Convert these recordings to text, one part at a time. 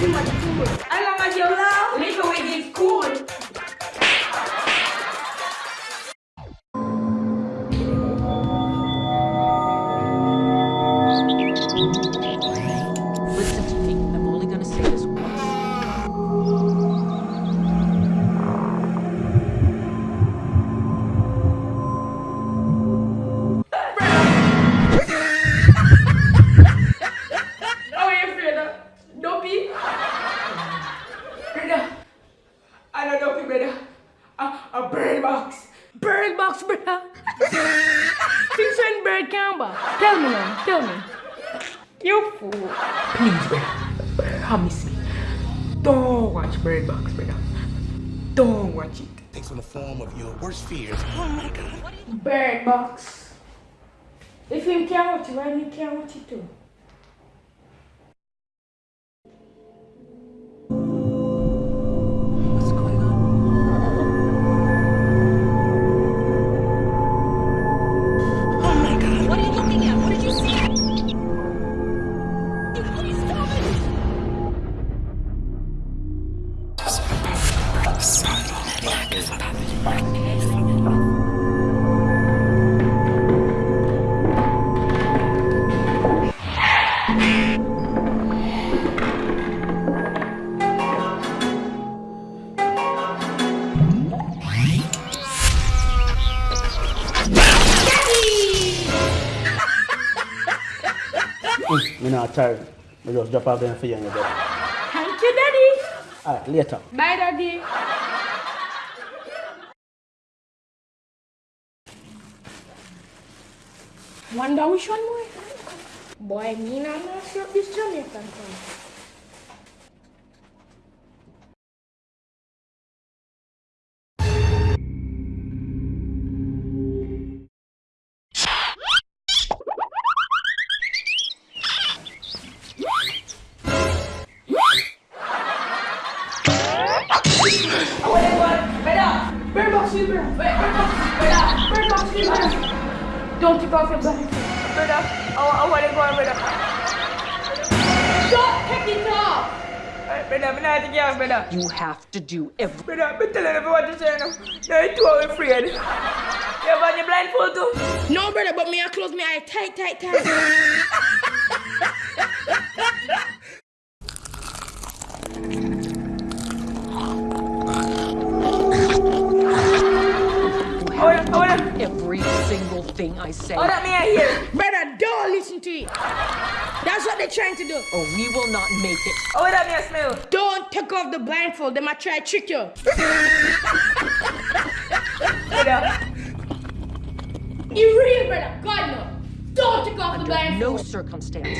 you much box, brother. Since when bird can back? Tell me now, tell me. You fool. Please, brother. Promise me. Don't watch Bird Box, brother. Don't watch it. takes on the form of your worst fears. Oh my god. Bird box. If you can't watch it, why me can't watch it too? Me not tired. Me just drop off them for you and your bed. All right, later. Bye, Daddy. Wonder which one more? Boy, me and I'm not sure if this Jamaican from. Bird box, you bird. Bird box, bird box, you. Don't take off your blindfold. Brother, I, I want to go on, brother. Don't take it off. Alright, brother, I'm not taking off, brother. You have to do every. Brother, I'm telling everyone to say now. You're too afraid. You have on your blindfold too? No, brother, but me I close my eye tight, tight, tight. Every single thing I say, Hold on, me I hear. brother, don't listen to it. That's what they're trying to do. or we will not make it. Oh, on, me I smell. Don't take off the blindfold. They might try to trick you. Brother. You real, brother. God no. Don't take off the blindfold. no circumstance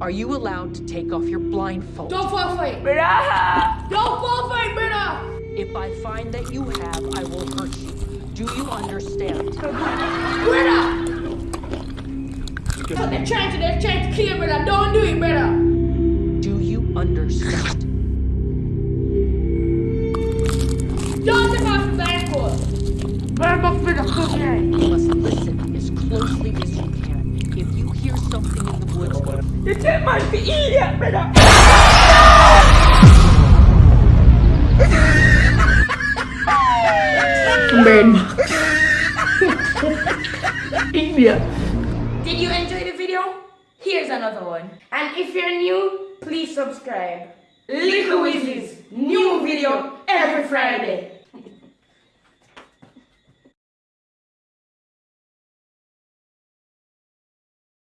are you allowed to take off your blindfold. Don't fall for it. Brother. Don't fall for it, brother. If I find that you have, I will hurt you. Do you understand? Brother. What they're trying to, they're trying to clear, brother. Don't do it, brother. Do you understand? Don't take off the blindfold. Bird box, brother. Close your. Ah, you must listen as closely as you can. If you hear something in the woods, You take my idiot, brother. Bird box. India. Did you enjoy the video? Here's another one. And if you're new, please subscribe. Little Weasleys, new video every Friday.